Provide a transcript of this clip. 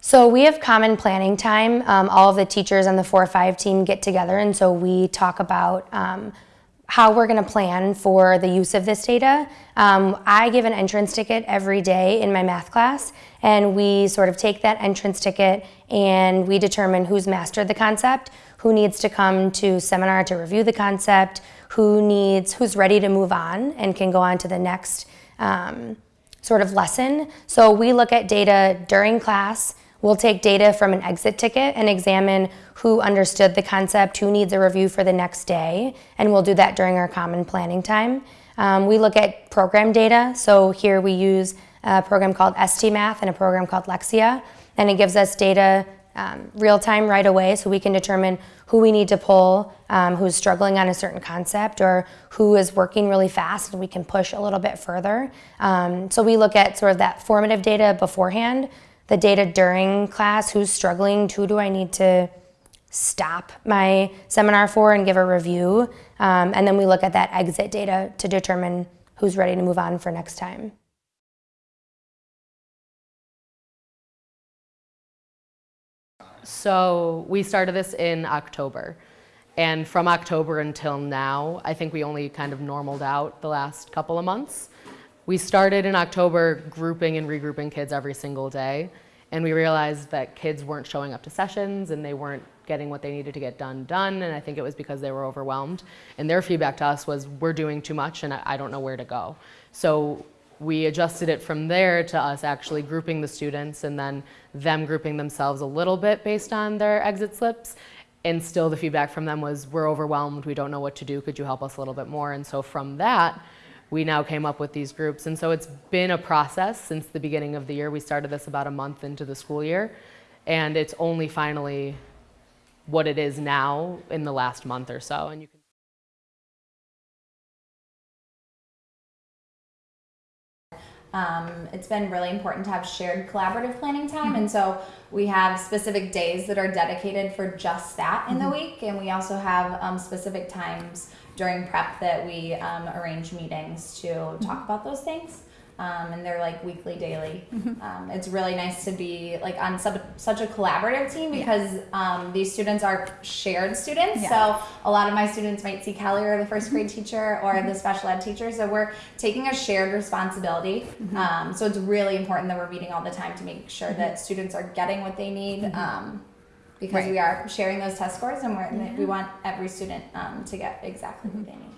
So we have common planning time. Um, all of the teachers on the 4-5 team get together and so we talk about um, how we're going to plan for the use of this data. Um, I give an entrance ticket every day in my math class and we sort of take that entrance ticket and we determine who's mastered the concept, who needs to come to seminar to review the concept, who needs, who's ready to move on and can go on to the next um, sort of lesson. So we look at data during class, We'll take data from an exit ticket and examine who understood the concept, who needs a review for the next day, and we'll do that during our common planning time. Um, we look at program data, so here we use a program called STMath and a program called Lexia, and it gives us data um, real time right away so we can determine who we need to pull, um, who's struggling on a certain concept or who is working really fast and we can push a little bit further. Um, so we look at sort of that formative data beforehand the data during class, who's struggling, who do I need to stop my seminar for and give a review. Um, and then we look at that exit data to determine who's ready to move on for next time. So we started this in October. And from October until now, I think we only kind of normaled out the last couple of months. We started in October grouping and regrouping kids every single day. And we realized that kids weren't showing up to sessions and they weren't getting what they needed to get done done. And I think it was because they were overwhelmed. And their feedback to us was, we're doing too much and I don't know where to go. So we adjusted it from there to us actually grouping the students and then them grouping themselves a little bit based on their exit slips. And still the feedback from them was, we're overwhelmed, we don't know what to do, could you help us a little bit more? And so from that, we now came up with these groups. And so it's been a process since the beginning of the year. We started this about a month into the school year. And it's only finally what it is now in the last month or so. And you Um, it's been really important to have shared collaborative planning time, and so we have specific days that are dedicated for just that in the week, and we also have um, specific times during prep that we um, arrange meetings to talk about those things. Um, and they're like weekly, daily. Um, it's really nice to be like on sub- such a collaborative team because um, these students are shared students. Yeah. So a lot of my students might see Kelly or the first grade teacher or the special ed teacher. So we're taking a shared responsibility. Um, so it's really important that we're meeting all the time to make sure that students are getting what they need. Um, because Right. we are sharing those test scores and we're, we want every student um, to get exactly what they need.